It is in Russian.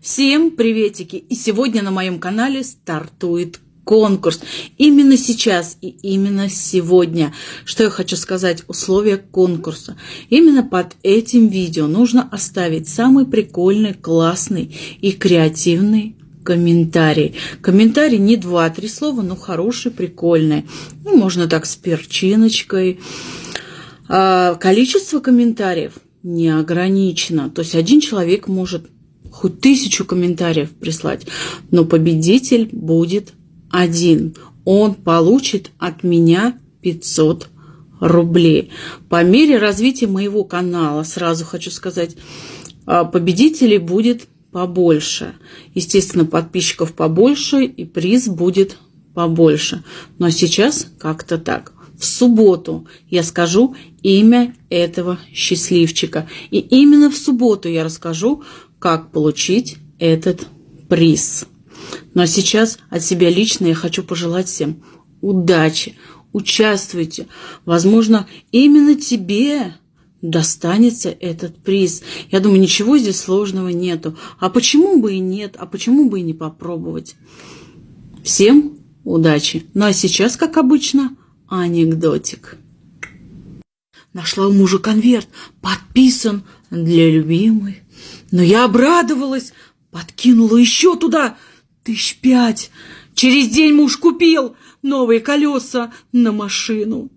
Всем приветики! И сегодня на моем канале стартует конкурс. Именно сейчас и именно сегодня. Что я хочу сказать? Условия конкурса. Именно под этим видео нужно оставить самый прикольный, классный и креативный комментарий. Комментарий не два-три слова, но хороший, прикольный. Ну, можно так с перчиночкой. А, количество комментариев не ограничено. То есть один человек может хоть тысячу комментариев прислать, но победитель будет один. Он получит от меня 500 рублей. По мере развития моего канала, сразу хочу сказать, а, победителей будет побольше. Естественно, подписчиков побольше и приз будет побольше. Но сейчас как-то так. В субботу я скажу имя этого счастливчика. И именно в субботу я расскажу, как получить этот приз. Ну а сейчас от себя лично я хочу пожелать всем удачи, участвуйте. Возможно, именно тебе достанется этот приз. Я думаю, ничего здесь сложного нету. А почему бы и нет? А почему бы и не попробовать? Всем удачи. Ну а сейчас, как обычно, анекдотик. Нашла у мужа конверт, подписан для любимой. Но я обрадовалась, подкинула еще туда тысяч пять. Через день муж купил новые колеса на машину.